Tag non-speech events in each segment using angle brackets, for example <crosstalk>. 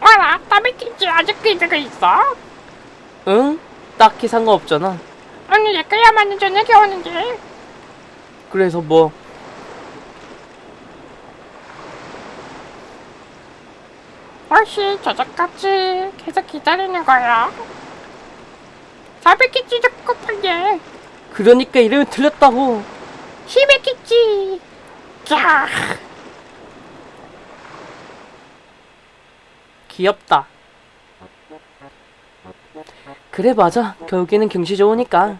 와라 따비김치 아직도 이러고 있어? 응? 딱히 상관없잖아. 아니 내 거야만은 저녁에 오는데 그래서 뭐 혹시 저녁까지 계속 기다리는 거야? 사비김치 듣고 팔게 그러니까 이름이 틀렸다고. 시베키치 자 귀엽다. 그래 맞아. 결국에는 경치 좋으니까.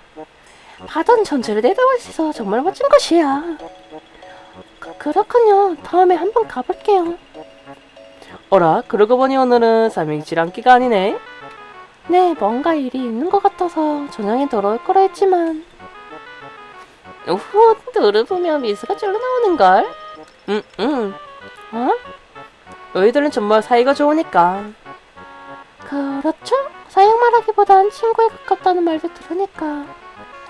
바다는 전체를 내다볼 수 있어 정말 멋진 곳이야. 그, 그렇군요. 다음에 한번 가볼게요. 어라, 그러고 보니 오늘은 삼행시 랑기가 아니네. 네, 뭔가 일이 있는 것 같아서 저녁에 돌아올 거라 했지만. 우후, 들어보면 미소가 절로 나오는걸? 응, 응. 어? 너희들은 정말 사이가 좋으니까. 그렇죠? 사형 말하기보단 친구에 가깝다는 말도 들으니까.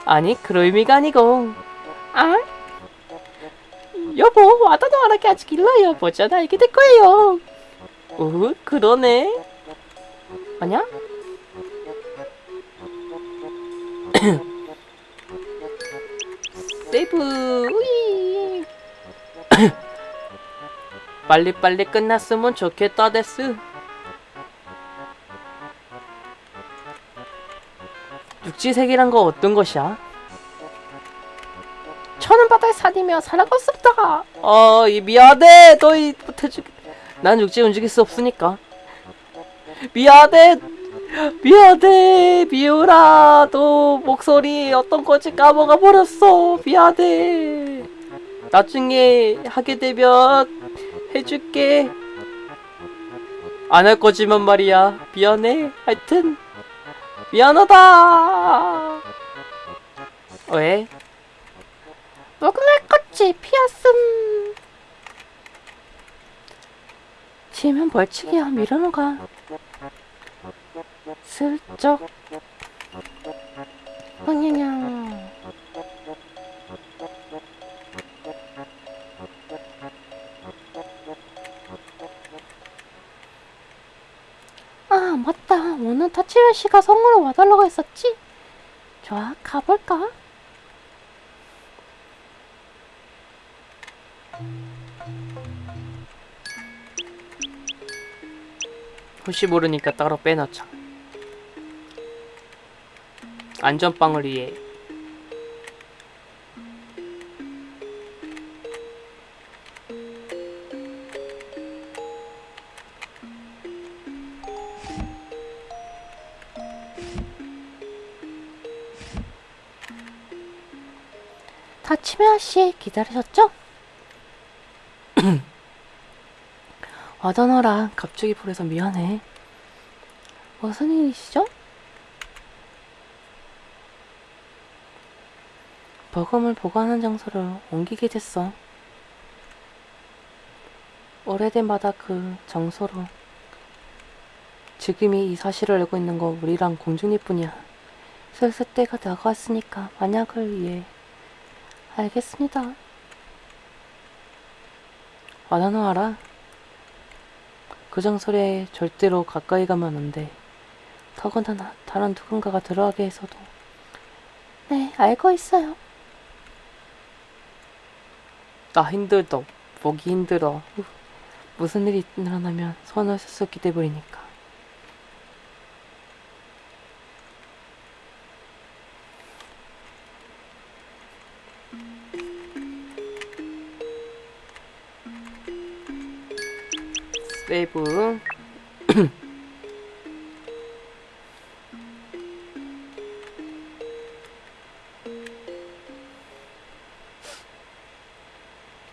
아니, 그런 의미가 아니고. 아? 여보, 와다도 말하기 아직 일러요. 보자, 알게 될 거예요. 오, 그러네. 아냐? <coughs> 세이브, 우이. <coughs> 빨리빨리 끝났으면 좋겠다, 데스. 육지색이란 거 어떤 것이야? 천은 바다에 수 없다. 어, 이 미안해. 너희 못해주겠. 난 육지 움직일 수 없으니까. 미안해. 미안해. 미우라. 너 목소리 어떤 건지 까먹어 버렸어. 미안해. 나중에 하게 되면 해줄게. 안 할 거지만 말이야. 미안해. 하여튼 미안하다. 왜? 무궁화 꽃이 피었음 치면 벌칙이야. 밀어놓가. 슬쩍. 흥냥냥 아 맞다. 오늘 타치웨 씨가 성으로 와달라고 했었지? 좋아, 가볼까? 혹시 모르니까 따로 빼놓자. 안전빵을 위해. 타치메아 씨 기다리셨죠? <clears throat> 와다너라 갑자기 불러서 미안해. 무슨 일이시죠? 버금을 보관하는 장소를 옮기게 됐어. 오래된 바다 그 장소로. 지금이 이 사실을 알고 있는 거 우리랑 공중일뿐이야. 슬슬 때가 다가왔으니까 만약을 위해 알겠습니다. 와나노 알아? 그 장소에 절대로 가까이 가면 안 돼. 더군다나 다른 누군가가 들어가게 해서도. 네, 알고 있어요. 나 힘들다. 보기 힘들어. 후. 무슨 일이 일어나면 손을 쓱쓱 기대버리니까. 세이브 <clears throat>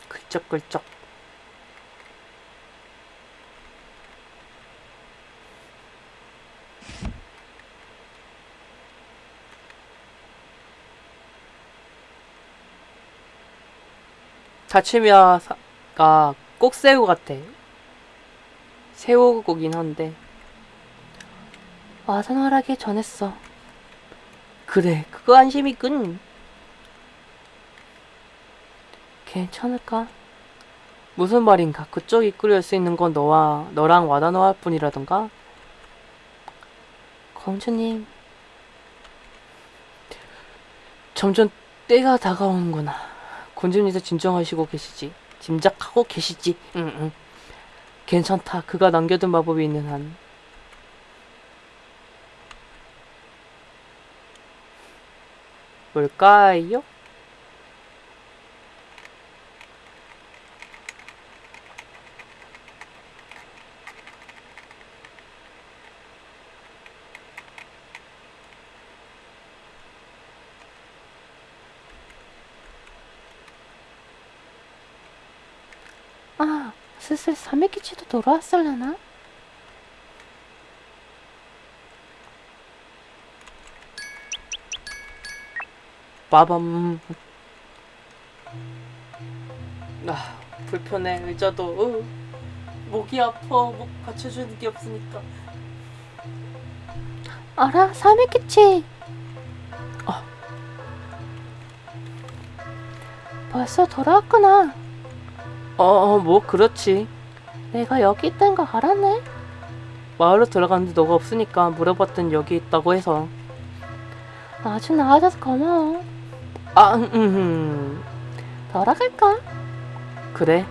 글쩍글쩍. 다치미아가 꼭 세우 같아 새우고긴 한데 와사나라게 전했어. 그래, 그거 안심이군. 괜찮을까? 무슨 말인가? 그쪽이 이끌릴 수 있는 건 너와 너랑 와다노할 뿐이라던가? 공주님, 점점 때가 다가오는구나. 공주님도 진정하시고 계시지. 짐작하고 계시지. 응, 응. 괜찮다. 그가 남겨둔 마법이 있는 한. 뭘까요? 아, 슬슬 사메키치도 돌아왔을라나? 빠밤. 아, 불편해. 의자도, 어, 목이 아파. 목 받쳐주는 게 없으니까. 알아, 사메키치. 아. 벌써 돌아왔구나. 어, 어, 뭐, 그렇지. 내가 여기 있다는 거 알았네. 마을로 들어갔는데 너가 없으니까 물어봤더니 여기 있다고 해서. 아주 나아져서 고마워. 아, 음, 음, 돌아갈까? 그래.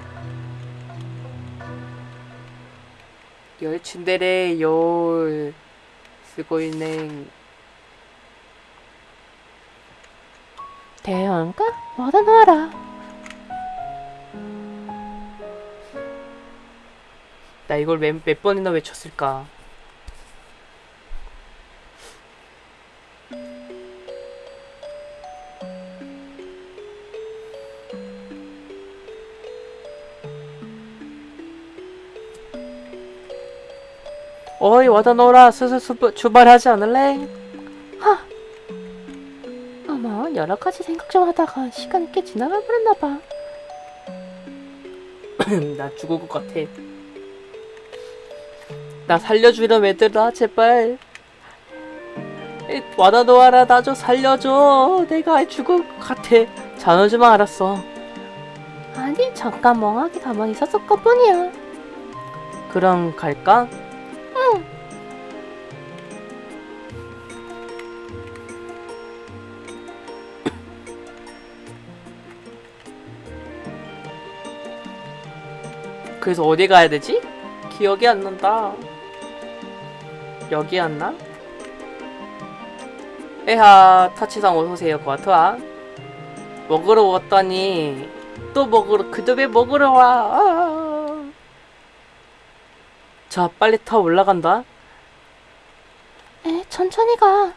열친데레 열 쓰고 있는 대왕가? 뭐다 놓아라. 나 이걸 몇, 몇 번이나 외쳤을까? 어이 와다 놓으라 슬슬 수- 출발하지 않을래? 어머, 여러 가지 생각 좀 하다가 시간이 꽤 지나가 버렸나 봐. <coughs> 나 죽을 것 같아. 나 살려주렴 얘들아 제발. 에, 와다 놓아라 나 좀 살려줘. 내가 죽을 것 같아. 자너지만 알았어. 아니, 잠깐 멍하게 가만히 있었을 것 뿐이야. 그럼 갈까? 그래서 어디 가야 되지? 기억이 안 난다. 여기였나? 에하, 타치상 어서오세요, 과토아. 먹으러 왔더니, 또 먹으러, 그 집에 먹으러 와. 아. 자, 빨리 타 올라간다. 에, 천천히 가.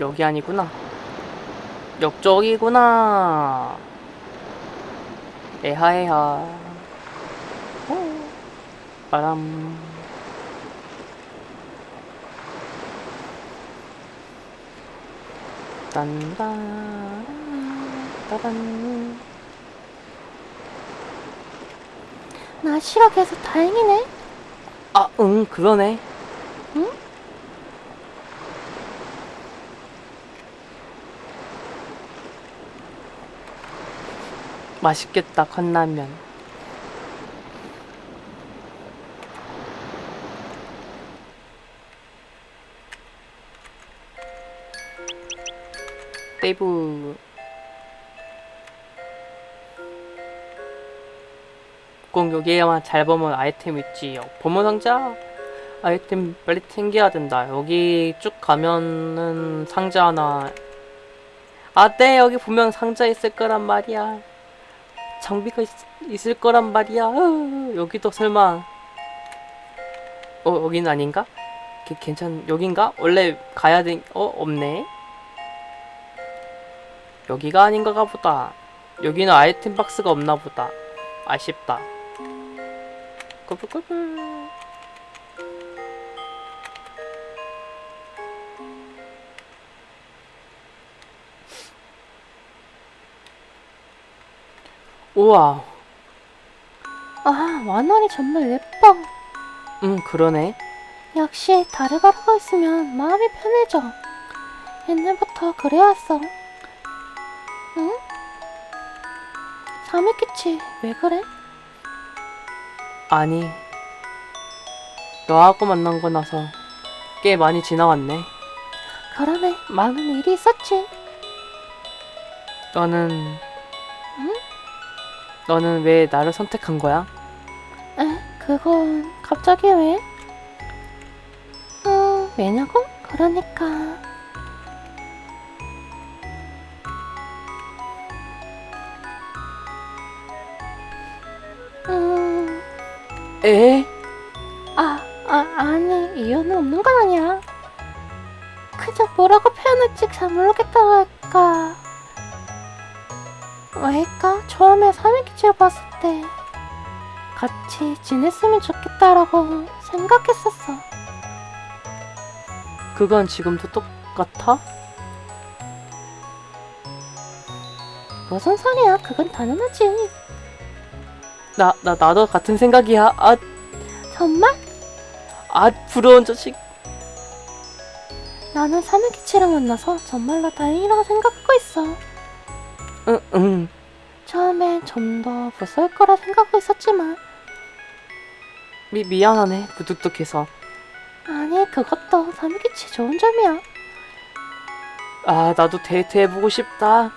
여기 아니구나. 역쪽이구나. 에하에하. 오. 바람. 딴다. 따단. 날씨가 계속 다행이네. 아, 응, 그러네. 응? 맛있겠다, 컵라면. 세이브. 꼭 여기에만 잘 보면 아이템 있지. 보물 상자? 아이템 빨리 챙겨야 된다. 여기 쭉 가면은 상자 하나. 아, 네, 여기 분명 상자 있을 거란 말이야. 장비가 있, 을 거란 말이야. 어, 여기도 설마. 어, 여긴 아닌가? 게- 괜찮, 여긴가? 원래 가야 돼. 어, 없네. 여기가 아닌가 보다. 여기는 아이템 박스가 없나 보다. 아쉽다. 꾸불꾸불. 우와, 아, 완원이 정말 예뻐. 음, 그러네. 역시 다르바르가 있으면 마음이 편해져. 옛날부터 그래왔어. 응? 사미키치, 왜 그래? 아니, 너하고 만난 거 나서 꽤 많이 지나왔네. 그러네, 많은 일이 있었지. 너는, 응? 너는 왜 나를 선택한 거야? 에, 그건 갑자기 왜? 음, 왜냐고? 그러니까. 음, 에? 아, 아, 아니, 이유는 없는 건 아니야. 그저 뭐라고 표현할지 잘 모르겠다고 할까. 왜일까? 처음에 사미키치를 봤을 때 같이 지냈으면 좋겠다라고 생각했었어. 그건 지금도 똑같아? 무슨 소리야? 그건 당연하지. 나, 나, 나도 같은 생각이야. 아, 정말? 아, 부러운 자식. 나는 사미키치를 만나서 정말로 다행이라고 생각하고 있어. 응, 응. 처음엔 좀 더 무서울 거라 생각하고 있었지만 미, 미안하네. 무뚝뚝해서. 아니 그것도 사미키치 좋은 점이야. 아, 나도 데이트 해보고 싶다.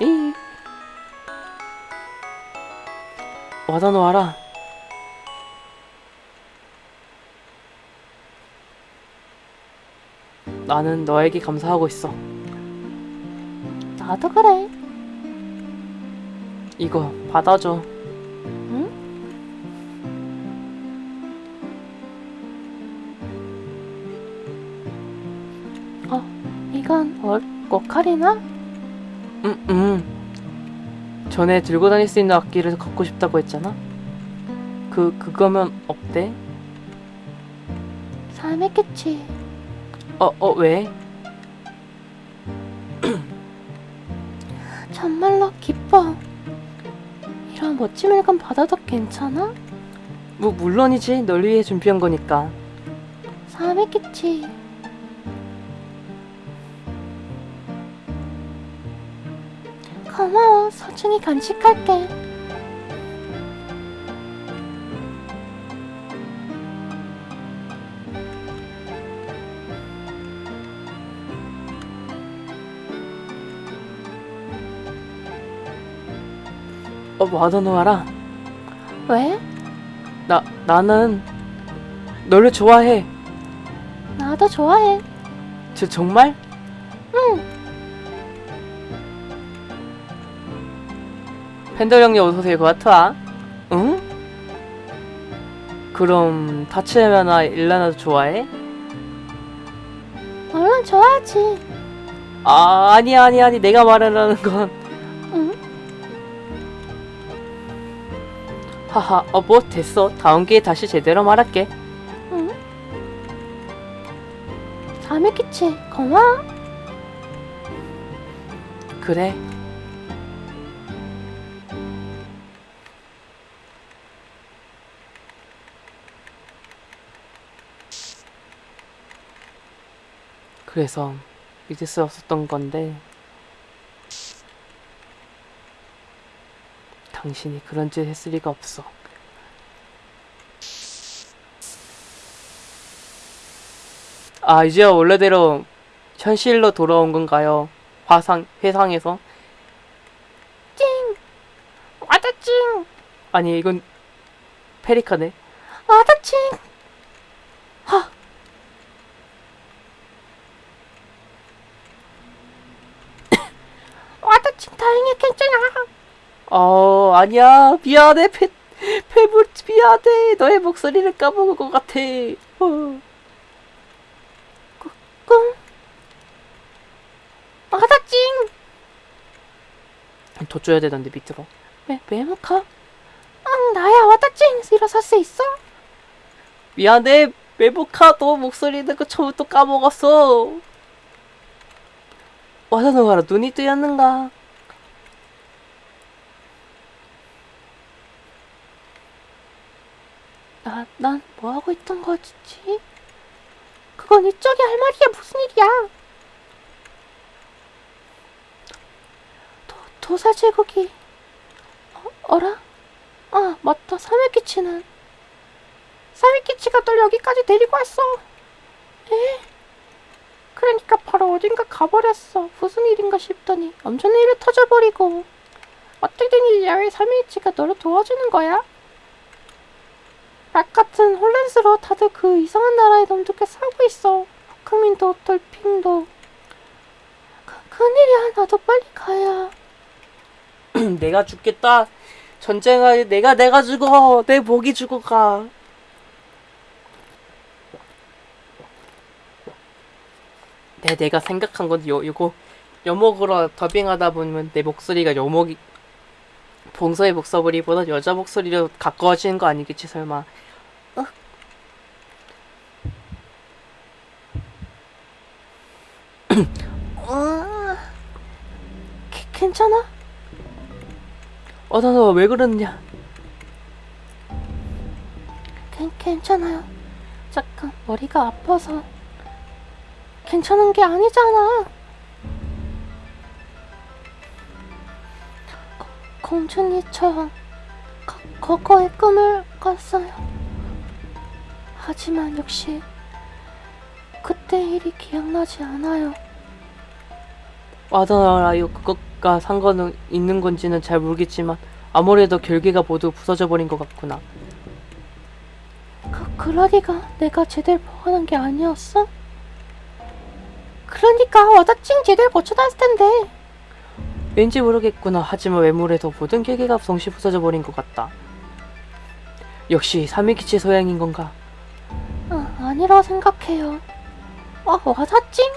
이. 와다 놓아라. 나는 너에게 감사하고 있어. 나도 그래. 이거 받아줘. 응? 어, 이건 월, 꼬카리나? 응, 응. 전에 들고 다닐 수 있는 악기를 갖고 싶다고 했잖아. 그, 그거면 어때? 사미키치. 어, 어, 왜? <clears throat> 정말로 기뻐. 물건 받아도 괜찮아? 뭐, 물론이지. 널 위해 준비한 거니까. 사미키치. 고마워. 소중히 간직할게. 어, 와다 놓아라. 왜? 나, 나는 너를 좋아해. 나도 좋아해. 저 정말? 응. 팬더 형님 어서오세요. 고아트와. 응? 그럼 타츠야나 일라나도 좋아해? 물론 좋아하지. 아, 아니, 아니, 아니. 내가 말하려는 건. 하하, 어, 뭐, 됐어. 다음 기회에 다시 제대로 말할게. 응? 사미키치. 고마워. 그래. 그래서 믿을 수 없었던 건데 당신이 그런 짓 했을 리가 없어. 아, 이제 원래대로 현실로 돌아온 건가요? 화상, 회상에서? 찡. 와다 찡. 아니, 이건 페리카네. 와다 찡. 하. <coughs> 와다 찡 다행히 괜찮아. 어, 아니야. 미안해. 페, 페브, 미안해. 너의 목소리를 까먹은 것 같아. 어. 꿈. 와다찡. 더 줘야 되던데, 밑으로. 왜, 왜못 가? 응, 나야, 와다찡. 일어서 살수 있어? 미안해 메모카 너 목소리 듣고 처음부터 까먹었어 와사노 하라 눈이 뜨였는가 나, 난 뭐 하고 있던 거지? 그건 이쪽이 할 말이야. 무슨 일이야? 도, 도사 제국이 어, 어라? 아, 맞다. 사메키치는 사메키치가 널 여기까지 데리고 왔어. 에? 그러니까 바로 어딘가 가버렸어. 무슨 일인가 싶더니 엄청난 일이 터져버리고 어떻게 된 일이야? 왜 사메키치가 너를 도와주는 거야? 락 같은 홀렌스로 다들 그 이상한 나라의 놈들께 싸우고 있어. 크민도 돌핑도. 그, 큰일이야. 나도 빨리 가야. <clears throat> 내가 죽겠다 전쟁하에 내가 내가 죽어 내 목이 죽어가 네, 내가 생각한 건 요, 요거 여목으로 더빙하다 보면 내 목소리가 여목이 봉서의 목소리보다 여자 목소리로 가까워지는 거 아니겠지 설마 어? <clears throat> 어... 게, 괜찮아? 어, 나, 나, 왜 그러느냐? 괜, 괜찮아요. 잠깐 머리가 아파서. 괜찮은 게 아니잖아. 공주님처럼 거, 거거의 꿈을 꿨어요. 하지만 역시 그때 일이 기억나지 않아요. 와다나라요 그것과 상관은 있는 건지는 잘 모르겠지만 아무래도 결계가 모두 부서져 버린 것 같구나. 그, 그러니까 내가 제대로 보관한 게 아니었어? 그러니까 와다찡 제대로 고쳐놨을 텐데. 왠지 모르겠구나. 하지만 외모에도 모든 결계가 동시 부서져 버린 것 같다. 역시 사미키치 소양인 건가? 아, 아니라 생각해요. 아, 와다찡?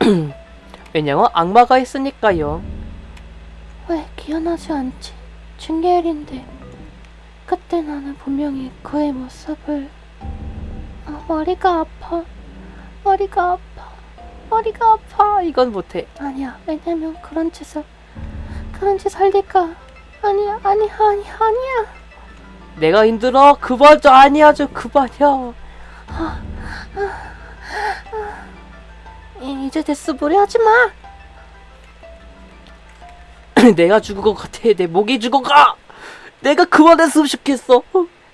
<clears throat> 왜냐면 악마가 있으니까요. 왜 기억나지 않지? 중계일인데 그때 나는 분명히 그의 모습을 아, 머리가 아파 머리가 아파 머리가 아파. 이건 못해. 아니야. 왜냐면 그런 짓을 그런 짓 할 리가 아니야. 아니야. 아니야. 아니야. 내가 힘들어. 그만 좀. 아니야. 좀 그만이야. 이- 이제 됐어. 무리하지 마. <clears throat> 내가 죽은 것 같아. 내 목이 죽어가. 내가 그만했으면 좋겠어.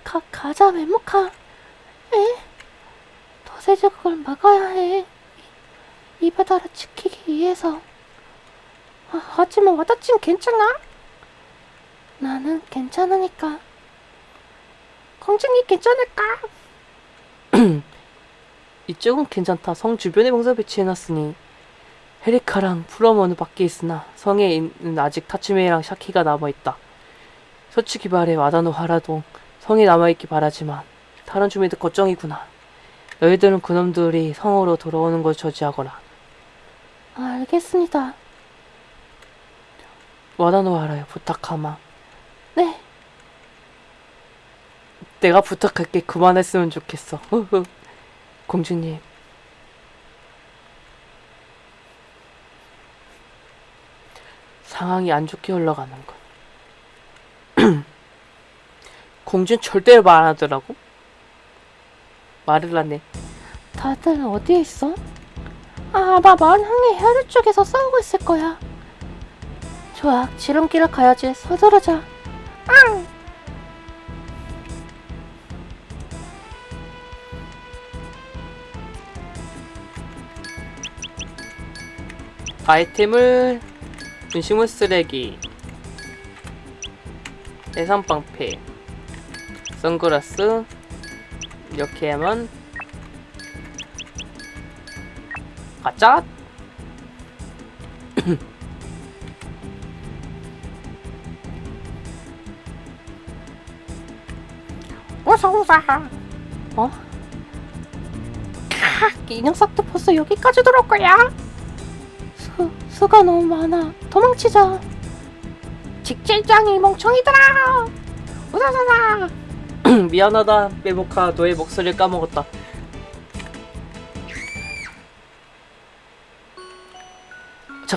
가, 가자. 외모카. 에? 도세적을 막아야 해 이, 이 바다를 지키기 위해서 아, 하지만 와다친 괜찮아? 나는 괜찮으니까 공주님 괜찮을까? <clears throat> 이쪽은 괜찮다. 성 주변에 봉사 배치해놨으니 헤리카랑 프로머는 밖에 있으나 성에 있는 아직 타츠메이랑 샤키가 남아있다. 솔직히 말해 와다노 하라도 성에 남아있기 바라지만 다른 주민들 걱정이구나. 너희들은 그놈들이 성으로 돌아오는 걸 저지하거라. 알겠습니다 와다노 하라요 부탁하마. 네 내가 부탁할게 그만했으면 좋겠어. 공주님. 상황이 안 좋게 흘러가는 건. <clears throat> 공주는 절대로 말안 하더라고. 말을 안 해. 다들 어디에 있어? 아, 아마 항해 해류 쪽에서 싸우고 있을 거야. 좋아 지름길을 가야지. 서두르자. 앙! 아이템을 음식물 쓰레기 해산방패 선글라스 이렇게 하면 가짜 <coughs> 어서 오자. 어? 캬, 이 녀석도 벌써 여기까지 들어올 거야? 수, 수가 너무 많아. 도망치자. 직질장이 멍청이들아. 후다다다. <coughs> 미안하다 메모카 너의 목소리를 까먹었다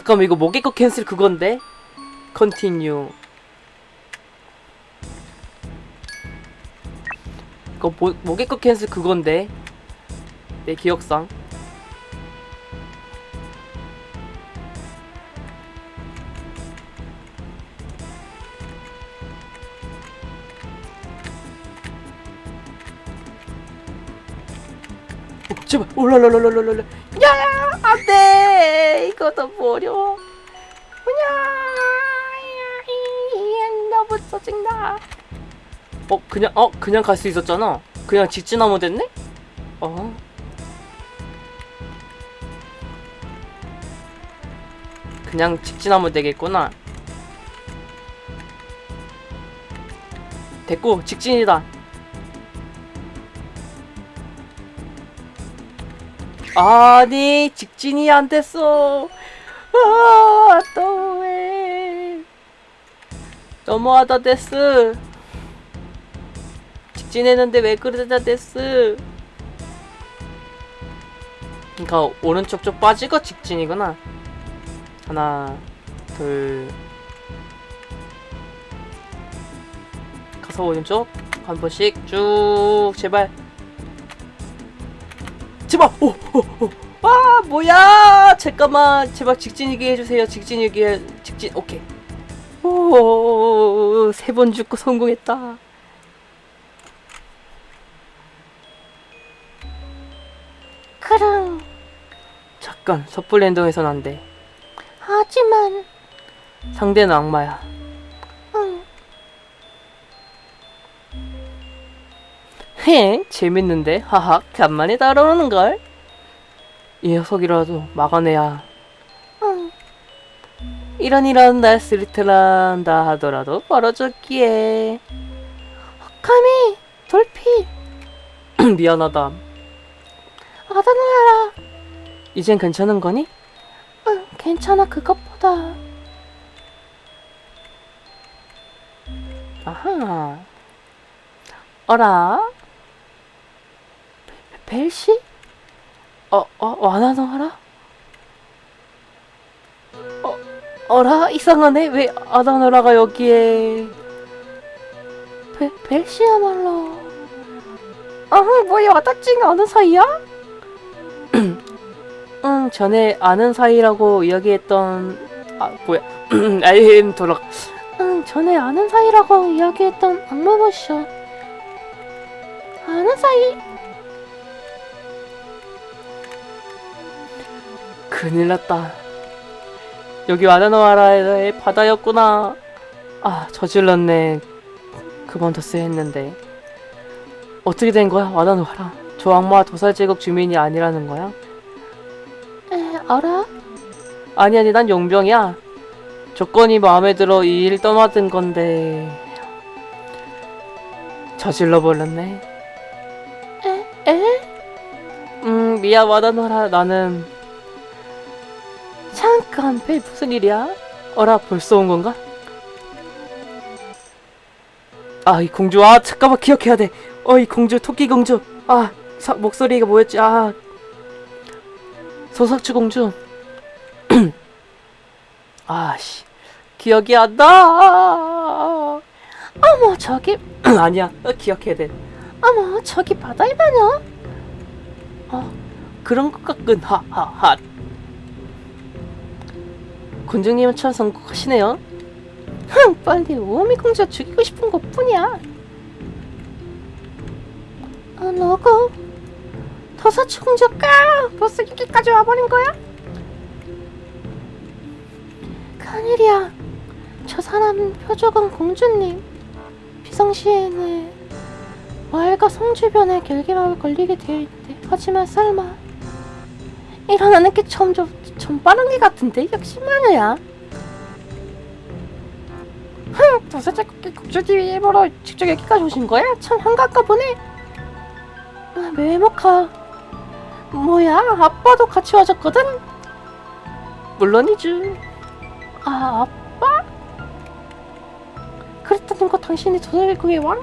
잠깐만 이거 모개코 캔슬 그건데? 컨티뉴 이거 모, 모개코 캔슬 그건데? 내 기억상. 어, 제발. 올라라라라라라 야 이거 너무 어려워 야, 너무 짜증나. 어 그냥 어 그냥 갈 수 있었잖아. 그냥 직진하면 됐네? 어. 그냥 직진하면 되겠구나. 됐고 직진이다 아니 직진이 안 됐어. 아 또왜? 너무하다 데스. 직진했는데 왜 그러다 데스. 그니까 오른쪽 쪽 빠지고 직진이구나. 하나 둘. 가서 오른쪽 한 번씩 쭉 제발 제발 오오오아 뭐야. 잠깐만. 제발 직진이게 해주세요. 직진이게 직진 오케이. 오세 번 죽고 성공했다. 그럼. 잠깐 섣불리 행동해선 안돼. 하지만 상대는 악마야 헤 재밌는데? 하하 간만에 따라오는걸? 이 녀석이라도 막아내야. 응. 이런 이런 날 스리트란다 하더라도 벌어졌기에. 감히 돌피. <clears throat> 미안하다. 아다노야라. 이젠 괜찮은 거니? 응, 괜찮아 그것보다. 아하. 어라 벨시? 어, 어, 와나노하라? 어, 어라? 이상하네? 왜 아다노라가 여기에 벨 벨시야말로. 아, 뭐야 와다찡 아는 사이야? <clears throat> 응, 전에 아는 사이라고 이야기했던 아 뭐야 <clears throat> 아임 돌아 응, 전에 아는 사이라고 이야기했던 악마보쇼. 아는 사이? 큰일 났다. 여기 와나노하라의 바다였구나. 아 저질렀네. 그만뒀어야 했는데. 어떻게 된 거야 와나노하라? 저 악마 도살제국 주민이 아니라는 거야? 에, 알아? 아니 아니 난 용병이야. 조건이 마음에 들어 이 일 떠나든 건데. 저질러 버렸네. 에? 에? 음 미안 와다노라. 나는 잠깐 배 무슨 일이야? 어라 벌써 온 건가? 아 이 공주 아 잠깐만 기억해야 돼 어 이 공주 토끼 공주. 아 사, 목소리가 뭐였지? 아. 소석주 공주. <clears throat> 아씨. 기억이 안 나. 어머, 저기, <clears throat> 아니야 어, 기억해야 돼. 어머, 저기 바다의 마녀? 어, 그런 것 같군. 하하하 군중님은 참 성공하시네요 흥, 빨리 오미 공주 죽이고 싶은 것 뿐이야. 아, 너고? 도사치 공주가 벌써 여기까지 와버린 거야? 큰일이야. 저 사람은 표적은 공주님. 비상시에는 마을과 성 주변에 결계막을 걸리게 되어 있대. 하지만 설마 일어나는 게 점점 좀 빠른 게 같은데 역시 마녀야. 흥, 도사자 국주TV 일보러 직접 여기까지 오신 거야? 참 한가까 보네. 아, 메모카. 뭐야, 아빠도 같이 와줬거든? 물론이죠 아, 아빠? 그랬다는 거 당신이 도살국의 왕?